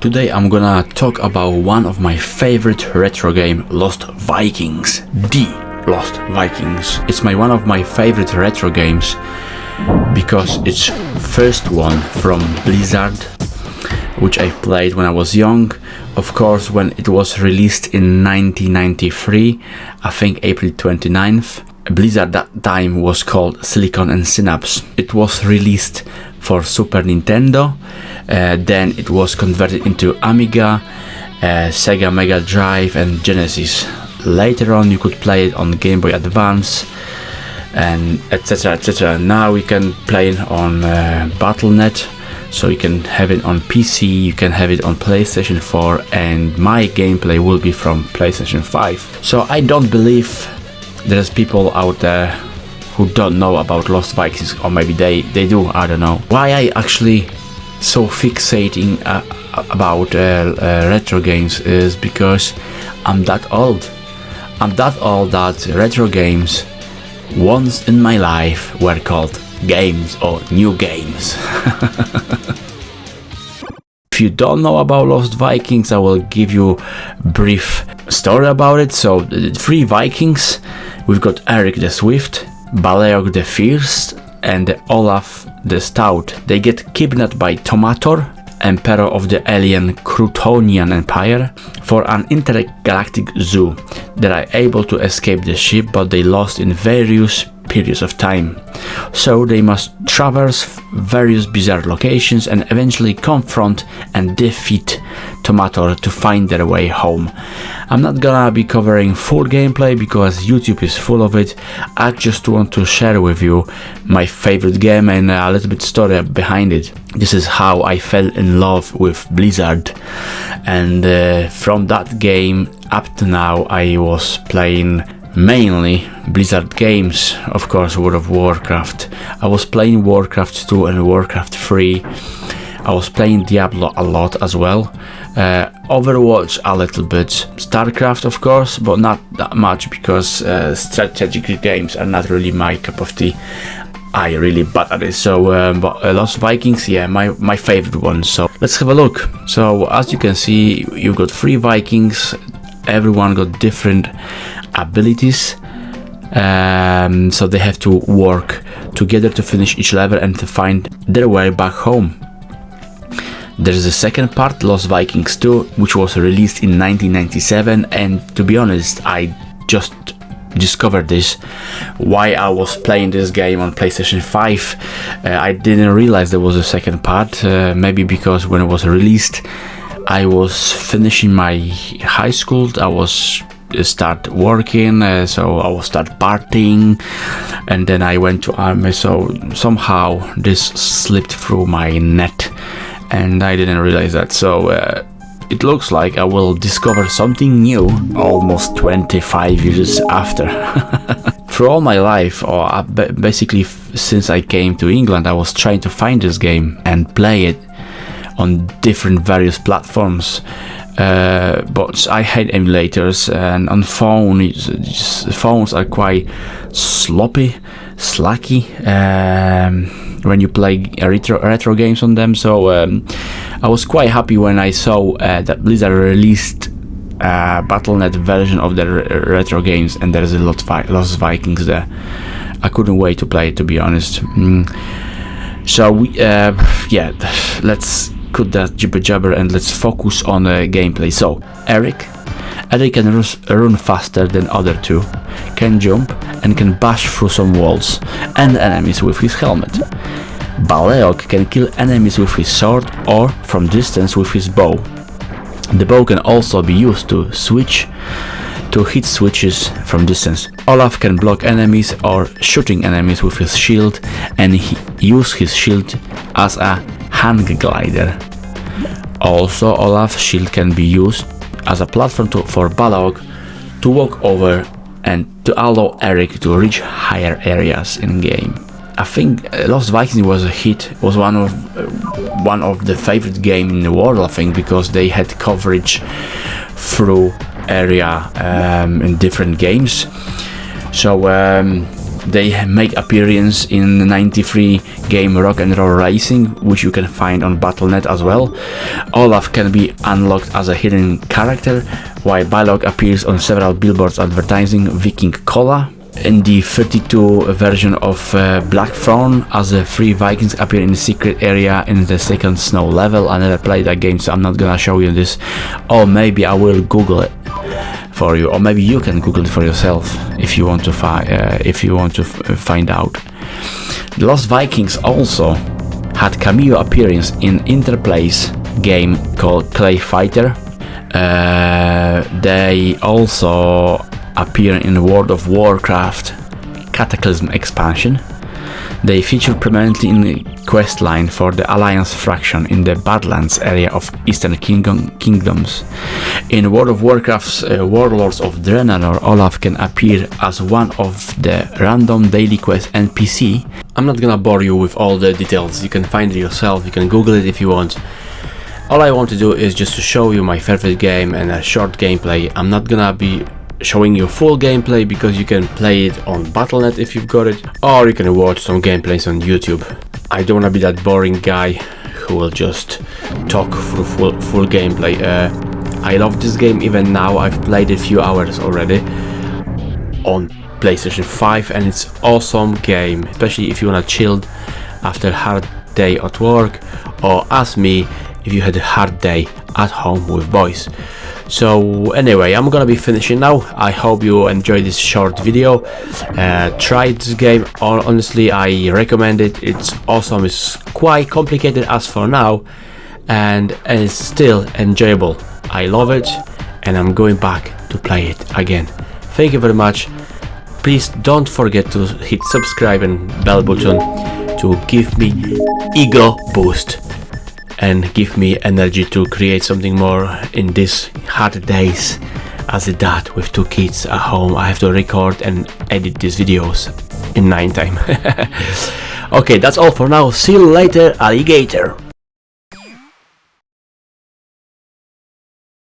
Today I'm gonna talk about one of my favorite retro game, Lost Vikings. The Lost Vikings. It's my one of my favorite retro games because it's first one from Blizzard which I played when I was young. Of course, when it was released in 1993, I think April 29th. Blizzard that time was called Silicon and Synapse. It was released for Super Nintendo, uh, then it was converted into Amiga, uh, Sega Mega Drive and Genesis. Later on you could play it on Game Boy Advance and etc etc. Now we can play it on uh, Battle.net so you can have it on PC, you can have it on PlayStation 4 and my gameplay will be from PlayStation 5. So I don't believe there's people out there who don't know about Lost Vikings or maybe they, they do, I don't know. Why I actually so fixating uh, about uh, uh, retro games is because I'm that old. I'm that old that retro games once in my life were called games or new games. if you don't know about Lost Vikings, I will give you brief story about it. So, three Vikings, we've got Erik the Swift, Baleog the Fierce, and Olaf the Stout. They get kidnapped by Tomator, emperor of the alien Croutonian Empire, for an intergalactic zoo. They are able to escape the ship, but they lost in various periods of time. So they must traverse various bizarre locations and eventually confront and defeat Tomator to find their way home. I'm not gonna be covering full gameplay because YouTube is full of it. I just want to share with you my favorite game and a little bit story behind it. This is how I fell in love with Blizzard and uh, from that game up to now I was playing mainly Blizzard games, of course World of Warcraft. I was playing Warcraft 2 and Warcraft 3. I was playing Diablo a lot as well. Uh, Overwatch a little bit. StarCraft of course, but not that much because uh, strategic games are not really my cup of tea. I really bad at it. So, um, but uh, Lost Vikings, yeah, my my favorite one. So let's have a look. So as you can see, you've got three Vikings. Everyone got different abilities um, so they have to work together to finish each level and to find their way back home. There is a second part, Lost Vikings 2, which was released in 1997 and to be honest, I just discovered this why I was playing this game on PlayStation 5 uh, I didn't realize there was a second part uh, maybe because when it was released I was finishing my high school I was start working uh, so I will start partying and then I went to army so somehow this slipped through my net and I didn't realize that. So uh, it looks like I will discover something new almost 25 years after. For all my life or uh, basically since I came to England I was trying to find this game and play it on different various platforms. Uh, but I hate emulators and on phone phones are quite sloppy slacky um, when you play retro, retro games on them so um, I was quite happy when I saw uh, that Blizzard released a Battle.net version of the retro games and there's a lot of Lost Vikings there I couldn't wait to play it to be honest mm. so we, uh, yeah let's cut that jibber jabber and let's focus on uh, gameplay. So, Erik. Erik can run faster than other two, can jump and can bash through some walls and enemies with his helmet. Baleog can kill enemies with his sword or from distance with his bow. The bow can also be used to switch to hit switches from distance. Olaf can block enemies or shooting enemies with his shield and use his shield as a hang glider. Also, Olaf's shield can be used as a platform to, for Balog to walk over and to allow Erik to reach higher areas in game. I think uh, Lost Vikings was a hit. was one of uh, one of the favorite game in the world. I think because they had coverage through area um, in different games. So um, They make appearance in the 93 game Rock and Roll Racing, which you can find on Battle.net as well. Olaf can be unlocked as a hidden character, while Balog appears on several billboards advertising Viking Cola. In the 32 version of uh, Blackthorn, as the three Vikings appear in the secret area in the second snow level. I never played that game, so I'm not gonna show you this. Or maybe I will Google it for you, or maybe you can Google it for yourself if you want to find uh, if you want to find out. The Lost Vikings also had cameo appearance in Interplay's game called Clay Fighter. Uh, they also appear in the World of Warcraft Cataclysm expansion. They feature prominently in the quest line for the Alliance faction in the Badlands area of Eastern Kingdom Kingdoms. In World of Warcraft's uh, Warlords of Draenor, Olaf can appear as one of the random daily quest NPC. I'm not gonna bore you with all the details, you can find it yourself, you can google it if you want. All I want to do is just to show you my favorite game and a short gameplay. I'm not gonna be showing you full gameplay because you can play it on Battle.net if you've got it or you can watch some gameplays on YouTube. I don't want to be that boring guy who will just talk through full, full gameplay. Uh, I love this game even now, I've played a few hours already on PlayStation 5 and it's awesome game, especially if you want to chill after a hard day at work or as me if you had a hard day at home with boys so anyway i'm gonna be finishing now. I hope you enjoyed this short video. Uh, try this game. Honestly i recommend it. It's awesome. It's quite complicated as for now and, it's still enjoyable. I love it and i'm going back to play it again. Thank you very much. Please don't forget to hit subscribe and bell button to give me ego boost and give me energy to create something more in these hard days as a dad with two kids at home. I have to record and edit these videos in nine time. Okay that's all for now. See you later alligator